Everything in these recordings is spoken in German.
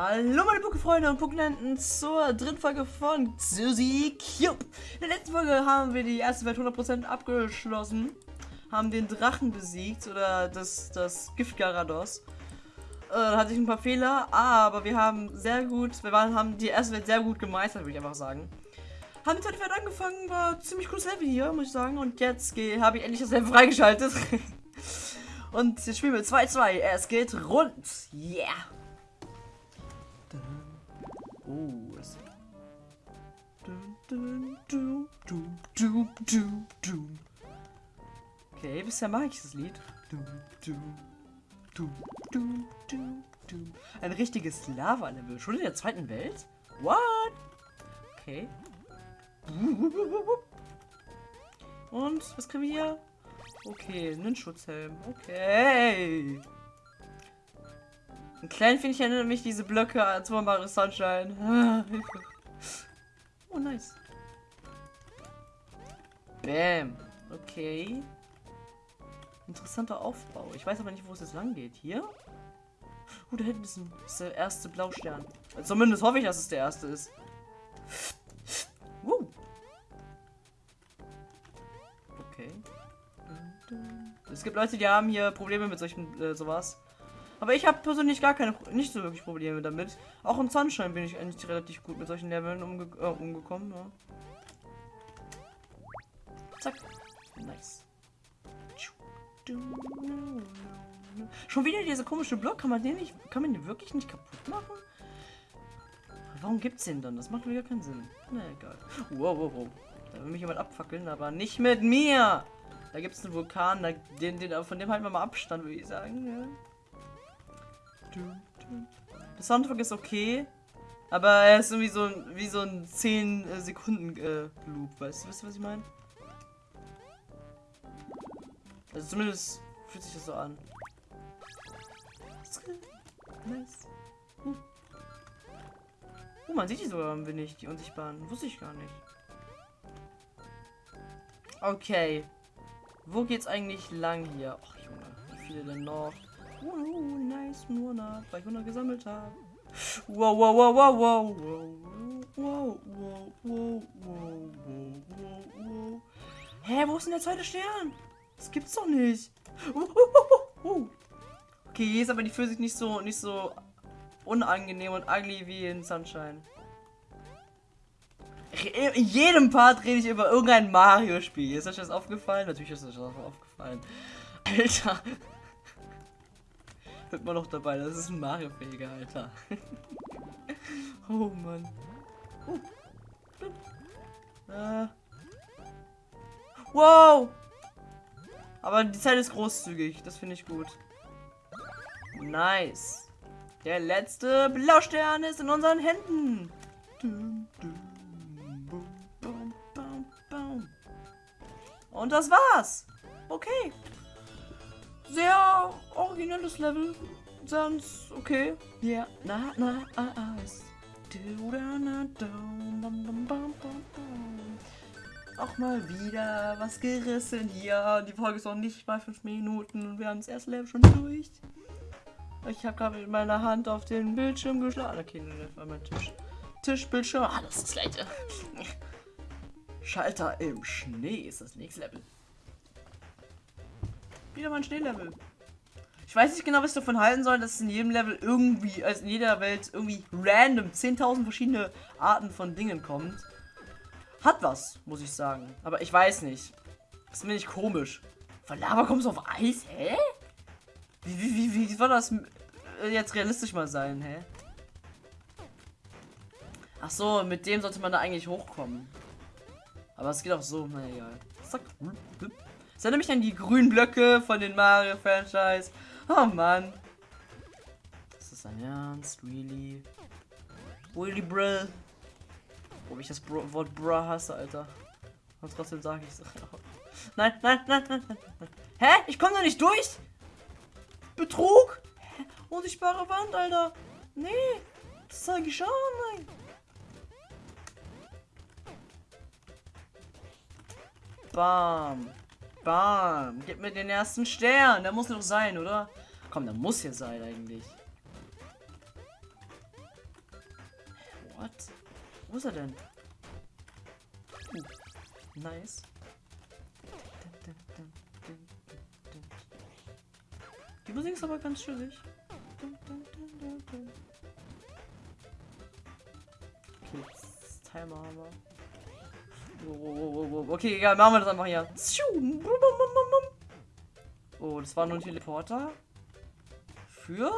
Hallo meine Pokéfreunde und Pokénenten zur dritten Folge von Suzy Cube. In der letzten Folge haben wir die erste Welt 100% abgeschlossen, haben den Drachen besiegt oder das, das Gift Garados. Äh, da hatte ich ein paar Fehler, aber wir haben sehr gut, wir waren, haben die erste Welt sehr gut gemeistert, würde ich einfach sagen. Haben die zweite Welt angefangen, war ziemlich cooles Level hier, muss ich sagen. Und jetzt habe ich endlich das Level freigeschaltet. und jetzt spielen wir 2-2. Es geht rund. Yeah. Oh, es. Okay, bisher mag ich das Lied. Ein richtiges Lava-Level. Schon in der zweiten Welt? What? Okay. Und was kriegen wir hier? Okay, einen Schutzhelm. Okay. Ein klein finde ich erinnert mich diese Blöcke als Wunderbare Sunshine. Ah, oh, nice. Bam. Okay. Interessanter Aufbau. Ich weiß aber nicht, wo es jetzt lang geht. Hier? Oh, da hinten ist, ein, ist der erste Blaustern. Zumindest hoffe ich, dass es der erste ist. Uh. Okay. Es gibt Leute, die haben hier Probleme mit solchen äh, sowas. Aber ich habe persönlich gar keine, nicht so wirklich Probleme damit. Auch im Sunshine bin ich eigentlich relativ gut mit solchen Leveln umge äh, umgekommen. Ja. Zack. Nice. Schon wieder dieser komische Block. Kann man den nicht, kann man den wirklich nicht kaputt machen? Warum gibt's den dann? Das macht wieder keinen Sinn. Na egal. Wow, wow, wow. Da will mich jemand abfackeln, aber nicht mit mir. Da gibt es einen Vulkan, da, den, den, von dem halten wir mal Abstand, würde ich sagen. Ja. Der Soundtrack ist okay, aber er ist irgendwie so wie so ein 10 äh, Sekunden äh, Loop. Weißt du, wisst ihr, was ich meine? Also zumindest fühlt sich das so an. Uh. Oh, man sieht die sogar ein wenig, die unsichtbaren. Wusste ich gar nicht. Okay. Wo geht's eigentlich lang hier? Ach Junge, wie viele denn noch? Wow, nice Monat, weil ich 100 gesammelt habe. Wow, wow, wow, wow, wow, wow, wow, wow, wow, wow, wow, wow. Hä, wo ist denn der zweite Stern? Das gibt's doch nicht. Uh, uh, uh, okay, hier ist aber die Physik nicht so, nicht so unangenehm und ugly wie in Sunshine. In jedem Part rede ich über irgendein Mario-Spiel. Ist euch das aufgefallen? Natürlich ist euch das aufgefallen. Alter. Hört man noch dabei, das ist ein Mario-fähiger, Alter. oh Mann. Uh. Äh. Wow! Aber die Zeit ist großzügig, das finde ich gut. Nice. Der letzte Blaustern ist in unseren Händen. Und das war's. Okay sehr originelles Level. Sonst okay. Ja, na, na, Eis. Auch mal wieder was gerissen hier. Die Folge ist noch nicht bei 5 Minuten und wir haben das erste Level schon durch. Ich habe gerade mit meiner Hand auf den Bildschirm geschlagen. Okay, das war mein Tisch. Tischbildschirm. Ah, das ist das gleiche. Schalter im Schnee ist das nächste Level. Wieder mal ein Schneelevel. Ich weiß nicht genau, was ich davon halten soll, dass es in jedem Level irgendwie, also in jeder Welt irgendwie random 10.000 verschiedene Arten von Dingen kommt. Hat was, muss ich sagen. Aber ich weiß nicht. Das finde ich komisch. Von Lava kommst du auf Eis? Hä? Wie, wie, wie, wie soll das äh, jetzt realistisch mal sein, hä? Ach so, mit dem sollte man da eigentlich hochkommen. Aber es geht auch so, na egal. Zack. Das erinnert mich an die grünen Blöcke von den Mario-Franchise. Oh Mann. Das ist ein Ernst, really? Really, bro? Ob ich das bro Wort bra hasse, Alter. Und trotzdem sage ich es. Nein, nein, nein, nein, nein. Hä? Ich komme da nicht durch? Betrug? Hä? Unsichtbare Wand, Alter. Nee, das zeige ich schon, nein. Bam. Bam. Gib mir den ersten Stern. Der muss noch sein, oder? Komm, der muss hier sein eigentlich. What? Wo ist er denn? Uh, nice. Die Musik ist aber ganz chillig. Okay, Timer haben wir. Okay, egal, machen wir das einfach hier. Oh, das war nur ein Teleporter. Für?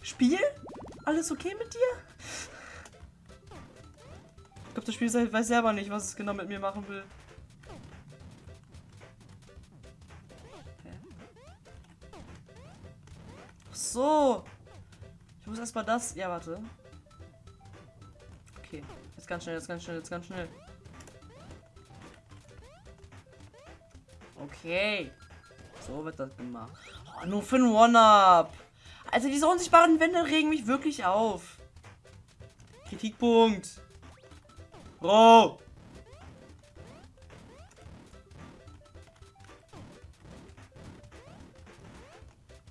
Spiel? Alles okay mit dir? Ich glaube, das Spiel weiß selber nicht, was es genau mit mir machen will. Ach so. Ich muss erstmal das. Ja, warte. Jetzt ganz schnell, jetzt ganz schnell, jetzt ganz schnell. Okay. So wird das gemacht. Oh, nur für ein One-Up. Also diese unsichtbaren Wände regen mich wirklich auf. Kritikpunkt. Bro.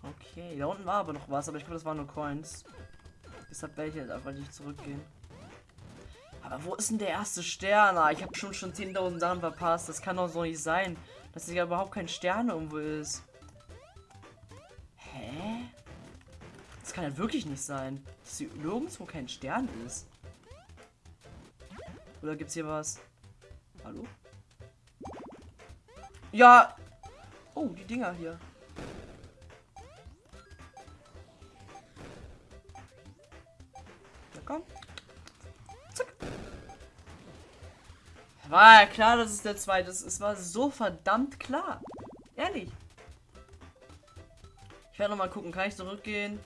Okay, da unten war aber noch was, aber ich glaube, das waren nur Coins. Deshalb werde ich jetzt einfach nicht zurückgehen. Aber wo ist denn der erste Stern? Ah, ich habe schon schon 10.000 Sachen verpasst. Das kann doch so nicht sein, dass hier überhaupt kein Stern irgendwo ist. Hä? Das kann ja wirklich nicht sein, dass hier nirgendwo kein Stern ist. Oder gibt's hier was? Hallo? Ja! Oh, die Dinger hier. War ja klar, dass es der zweite ist. Es war so verdammt klar. Ehrlich. Ich werde noch mal gucken. Kann ich zurückgehen?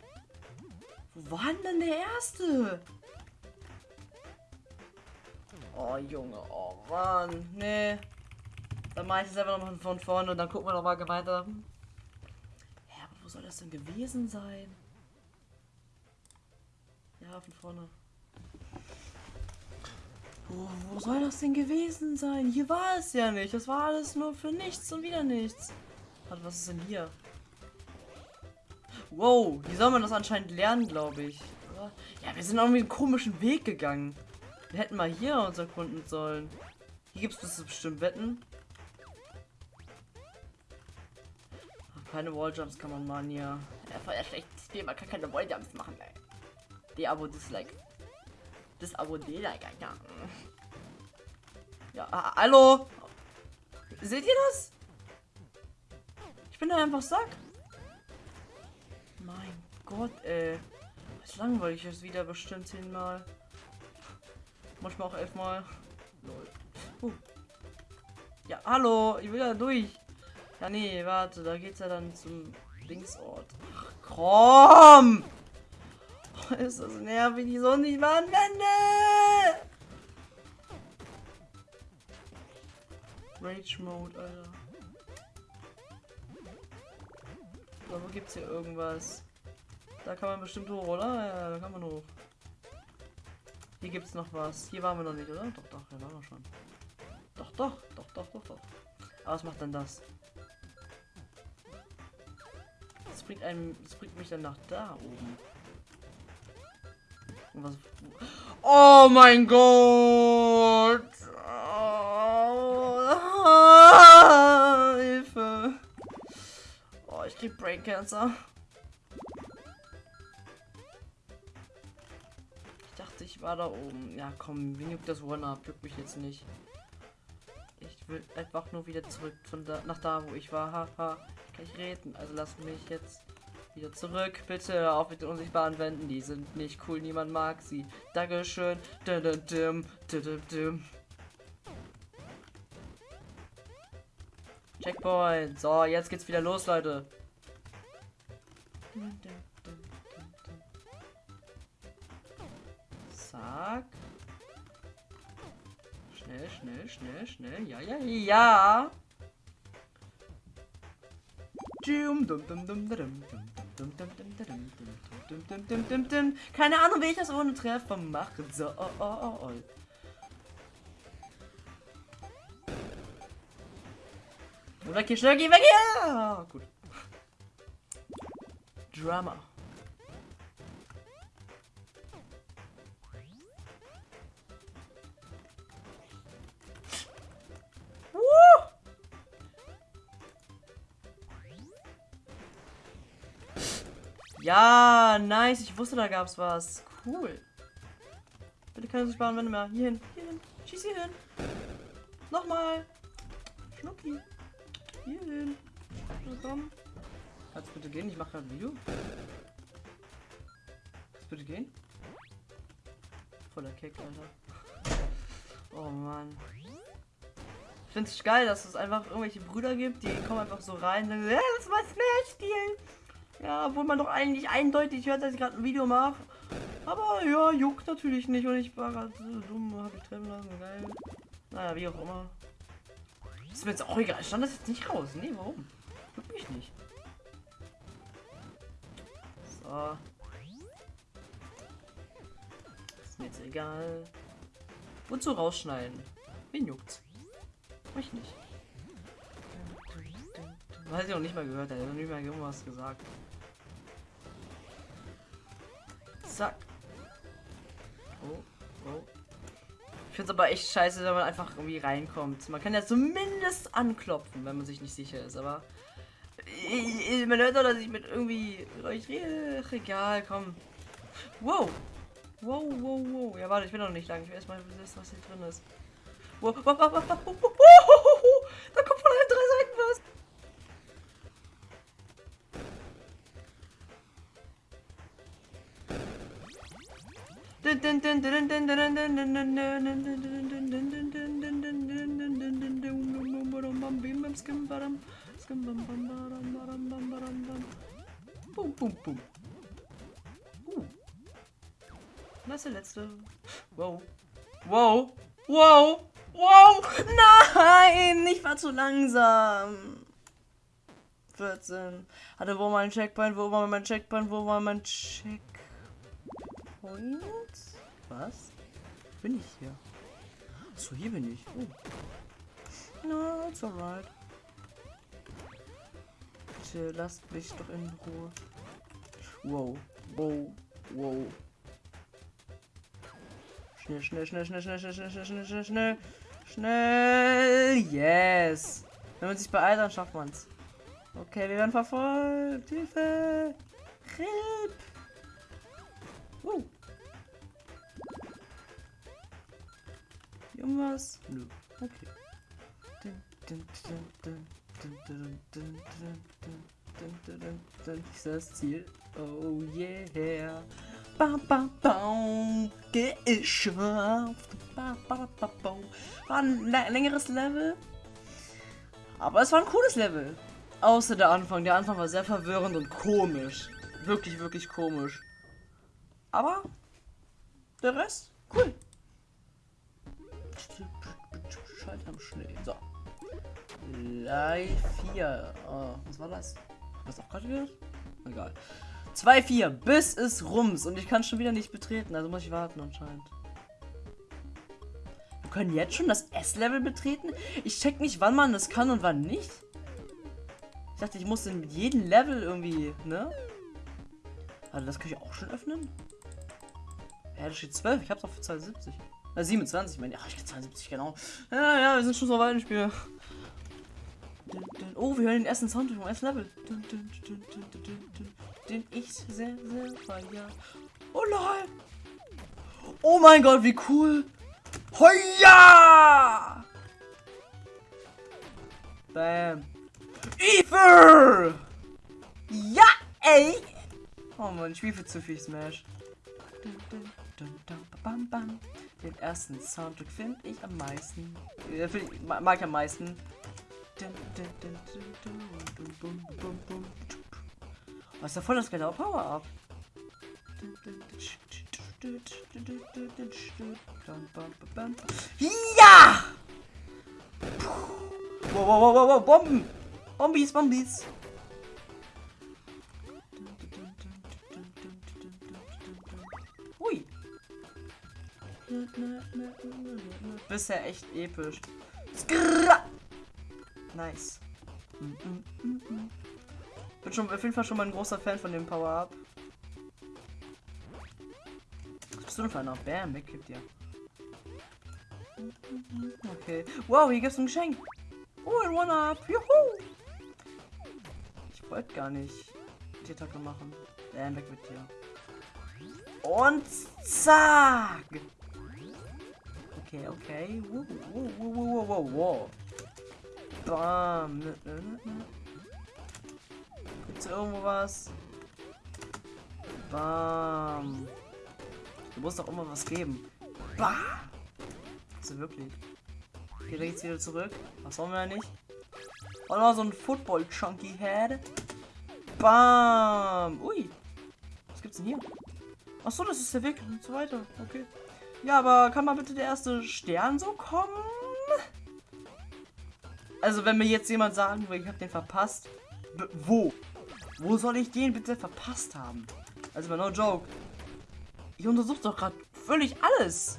Wo war denn der erste? Oh, Junge, oh Mann, nee. Dann mache ich es einfach nochmal von vorne und dann gucken wir nochmal weiter. Ja, aber wo soll das denn gewesen sein? Ja, von vorne. Wo, wo soll das denn gewesen sein? Hier war es ja nicht. Das war alles nur für nichts und wieder nichts. Warte, was ist denn hier? Wow, wie soll man das anscheinend lernen, glaube ich. Ja, wir sind irgendwie einen komischen Weg gegangen. Wir hätten mal hier uns erkunden sollen. Hier gibt es bestimmt Wetten. Keine Walljumps kann man machen hier. Ja, voll Spiel, man kann keine Walljumps machen, ey. Die Abo Dislike. Das Abo Dislike, ja. Ah, hallo? Seht ihr das? Ich bin da einfach Sack. Mein Gott, ey. Das langweilig ist wieder bestimmt zehnmal. Manchmal auch elfmal. Uh. Ja, hallo, ich will da durch. Ja, nee, warte, da geht's ja dann zum Linksort. Ach, komm! Ist das nervig, die Sonne nicht mal Wände! Rage Mode, Alter. So, wo gibt's hier irgendwas? Da kann man bestimmt hoch, oder? Ja, da kann man hoch. Hier gibt es noch was. Hier waren wir noch nicht, oder? Doch, doch, hier waren wir schon. Doch, doch, doch, doch, doch, doch. Aber was macht denn das? Das bringt einem, das bringt mich dann nach da oben. Was, oh mein Gott! Oh, Hilfe! Oh, ich krieg Brain Cancer. ich war da oben. Ja, komm, wie das One-Up? Juckt mich jetzt nicht. Ich will einfach nur wieder zurück von da nach da, wo ich war. Haha, kann ich reden. Also lass mich jetzt wieder zurück. Bitte auf mit den unsichtbaren Wänden. Die sind nicht cool. Niemand mag sie. Dankeschön. Checkpoint. So, jetzt geht's wieder los, Leute. Zack. Schnell, schnell, schnell, schnell. Ja, ja, ja. Keine Ahnung, wie ich das ohne Treffer machen soll. Weg hier, schnell, geh weg hier! Gut. Drama. Ja, nice. Ich wusste, da gab's was. Cool. Bitte keine sparen, wenn mehr. Hier hin, hier hin. Schieß hier hin. Nochmal. Schnucki. Hier hin. Na komm. Kannst bitte gehen? Ich mache gerade ein Video. Kannst bitte gehen? Voller Kick, Alter. Oh Mann. Ich finde es geil, dass es einfach irgendwelche Brüder gibt, die kommen einfach so rein und sagen, ja, das war Smash spielen. Ja, obwohl man doch eigentlich eindeutig hört, dass ich gerade ein Video mache. Aber ja, juckt natürlich nicht und ich war gerade so dumm, habe ich treffen lassen, geil. Naja, wie auch immer. Ist mir jetzt auch egal. Stand das jetzt nicht raus? Nee, warum? Juckt mich nicht. So. Ist mir jetzt egal. Wozu rausschneiden? Wen juckt's? Mich nicht. Weiß ich auch nicht mal gehört, er hat noch nicht mal irgendwas gesagt. Zack. Oh, oh. Ich finde es aber echt scheiße, wenn man einfach irgendwie reinkommt. Man kann ja zumindest anklopfen, wenn man sich nicht sicher ist, aber man hört doch, dass ich mit irgendwie euch rede. Egal, komm. Wow. Wow, wow, wow. Ja, warte, ich bin noch nicht lang. Ich will erstmal wissen, was hier drin ist. Wow, wow, wow, wow, wow, wow. Da kommt von Bum, bum, bum. Uh. Das ist der letzte. Wow. Wow. Wow. Wow. Nein, ich war zu langsam. 14. Hatte wo mein Checkpoint? Wo war mein Checkpoint? Wo war mein Checkpoint? Was? Bin ich hier? So, hier bin ich. Oh. No, it's alright. Bitte lasst mich doch in Ruhe. Wow, wow, wow. Schnell, schnell, schnell, schnell, schnell, schnell, schnell, schnell, schnell, schnell, schnell, schnell. Yes. Wenn man sich beeilt, dann schafft man's. Okay, wir werden verfolgt. Hilfe. Hilf. Uh. Irgendwas? Nö. Okay. Ist das Ziel? Oh yeah. Bam, bam, bam. Geschafft. Bam, bam, bam, bam. War ein längeres Level. Aber es war ein cooles Level. Außer der Anfang. Der Anfang war sehr verwirrend und komisch. Wirklich, wirklich komisch. Aber der Rest, cool. Am Schnee. So. Live 4. Oh, was war das? Was auch gerade gehört? Egal. 2-4, bis es rums und ich kann schon wieder nicht betreten, also muss ich warten anscheinend. Wir können jetzt schon das S-Level betreten? Ich check nicht, wann man das kann und wann nicht. Ich dachte, ich muss in jedem Level irgendwie, ne? Also das kann ich auch schon öffnen? Ja, da steht 12, ich hab's für 72. Äh, 27, meine ich. Ach, ich 72, genau. Ja, ja, wir sind schon so weit im Spiel. Oh, wir hören den ersten Sound vom ersten Level. Den ich sehr, sehr feier. Oh nein! Oh mein Gott, wie cool! Hoja! Bam. Ether! Ja, ey! Oh man, ich spiele zu viel Smash. Den ersten Soundtrack finde ich am meisten. Äh, ich, mag ich am meisten. Was ist da voll das geile Power-Up? Ja! Wow, wow, wow, wow, Bomben! Bombis, Bombis! Bisher echt episch. Nice. Bin schon auf jeden Fall schon mal ein großer Fan von dem Power-Up. Was bist du denn für einer? Bam, wegkippt dir. Okay. Wow, hier gibt's ein Geschenk. Oh, ein One-Up. Juhu! Ich wollte gar nicht die Attacke machen. Bam, weg mit dir. Und zack. Okay, okay. Wow, wow, wow, wow, wow, wow. Bam. Gibt's irgendwo was? Bam. Du musst doch immer was geben. Bam. Also wirklich. Da geht's wieder zurück. Was wollen wir ja nicht? Und noch so ein Football Chunky Head. Bam. Ui. Was gibt's denn hier? Ach so, das ist der Weg und so weiter. Okay. Ja, aber kann mal bitte der erste Stern so kommen? Also, wenn mir jetzt jemand sagen will, ich habe den verpasst. B wo? Wo soll ich den bitte verpasst haben? Also, no joke. Ich untersuche doch gerade völlig alles.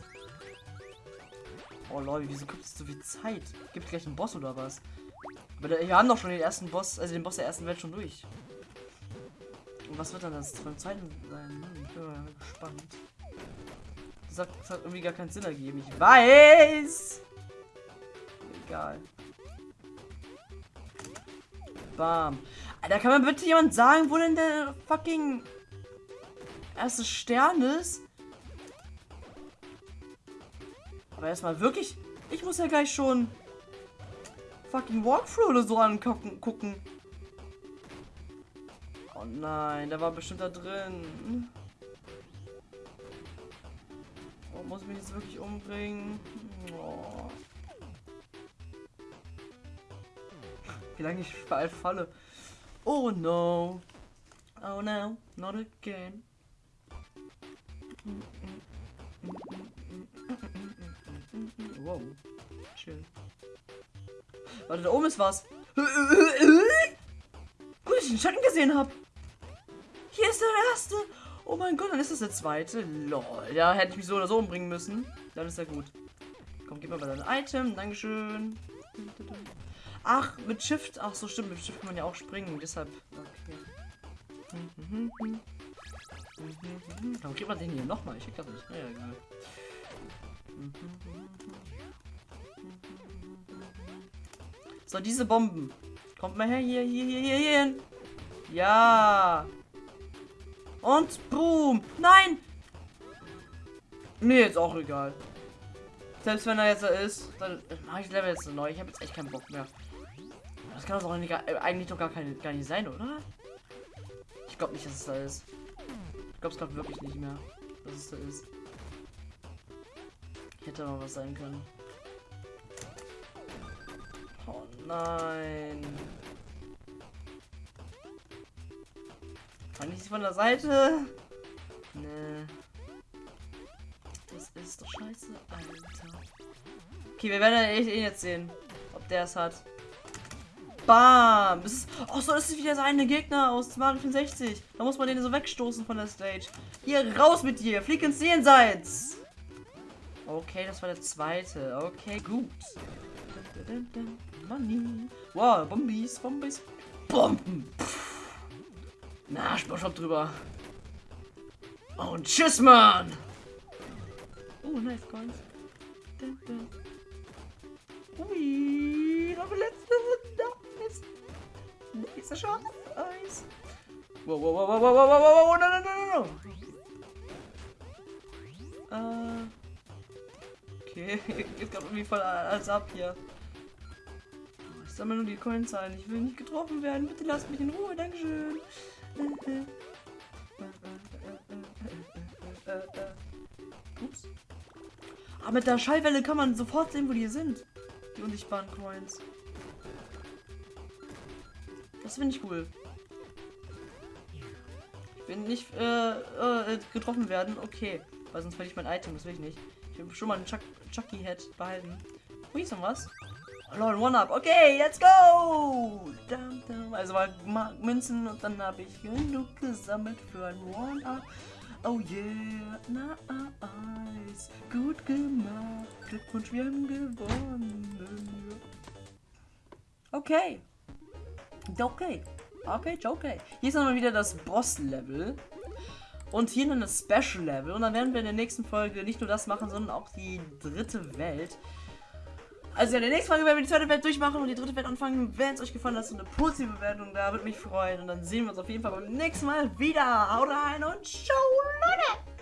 Oh Leute, wieso gibt es so viel Zeit? Gibt gleich einen Boss oder was? Wir haben doch schon den ersten Boss, also den Boss der ersten Welt schon durch. Und was wird dann das beim zweiten sein? Ich bin mal gespannt. Das hat, das hat irgendwie gar keinen Sinn ergeben. Ich weiß! Egal. Bam. Alter, kann man bitte jemand sagen, wo denn der fucking erste Stern ist? Aber erstmal wirklich. Ich muss ja gleich schon fucking Walkthrough oder so angucken. Gucken. Oh nein, der war bestimmt da drin. Muss ich mich jetzt wirklich umbringen? Oh. Wie lange ich bald falle. Oh no. Oh no, not again. Wow. Chill. Warte, da oben ist was. Gut, dass ich den Schatten gesehen habe. Hier ist der erste. Oh mein Gott, dann ist das der zweite. Lol. Ja, hätte ich mich so oder so umbringen müssen. Dann ist er gut. Komm, gib mir mal dein Item. Dankeschön. Ach, mit Shift. Ach so, stimmt. Mit Shift kann man ja auch springen. Deshalb. Okay. Warum kriegt man den hier nochmal? Ich krieg das nicht. Naja, egal. So, diese Bomben. Kommt mal her, hier, hier, hier, hier, hier hin. Ja. Und boom. Nein. Mir jetzt auch egal. Selbst wenn er jetzt da ist, dann mache ich Level jetzt neu. Ich habe jetzt echt keinen Bock mehr. Das kann doch äh, eigentlich doch gar, keine, gar nicht sein, oder? Ich glaube nicht, dass es da ist. Ich glaube es gerade wirklich nicht mehr, dass es da ist. Hätte mal was sein können. Oh nein. Kann ich von der Seite? Nee. Das ist doch scheiße, Alter. Okay, wir werden echt eh jetzt sehen, ob der es hat. Bam! Ist, oh, so ist wieder seine Gegner aus Mario 64. Da muss man den so wegstoßen von der Stage. Hier, raus mit dir! Flieg ins Jenseits! Okay, das war der zweite. Okay, gut. Money. Wow, Bombies, Bombies. Bomben. Pff. Na, Sportshop drüber. Und tschüss, Mann. Oh, nice coins. Ui, noch letzte Nice. Nächster Shot. Nice. Wow, wow, wow, wow, wow, wow, wow, wow, no, no, no, no. Äh. Okay, geht gerade irgendwie voll als ab hier. Ich sammle nur die Coins ein. Ich will nicht getroffen werden. Bitte lasst mich in Ruhe. Dankeschön. Ups. Aber mit der Schallwelle kann man sofort sehen, wo die sind. Die unsichtbaren Coins. Das finde ich cool. Ich will nicht äh, äh, getroffen werden. Okay. Weil sonst verliere ich mein Item. Das will ich nicht. Ich will schon mal einen Chuck Chucky Head behalten. Ui, ist noch was? Lord, One-Up. Okay, let's go! Also mal Münzen und dann habe ich genug gesammelt für ein One-Up. Oh yeah, nice. Gut gemacht. Glückwunsch, wir haben gewonnen. Okay. Okay. Okay, okay. Hier ist nochmal wieder das Boss-Level. Und hier noch das Special Level. Und dann werden wir in der nächsten Folge nicht nur das machen, sondern auch die dritte Welt. Also in der nächsten Folge werden wir die zweite Welt durchmachen und die dritte Welt anfangen. Wenn es euch gefallen hat, so eine positive Bewertung da, würde mich freuen. Und dann sehen wir uns auf jeden Fall beim nächsten Mal wieder. Haut rein und ciao, Leute!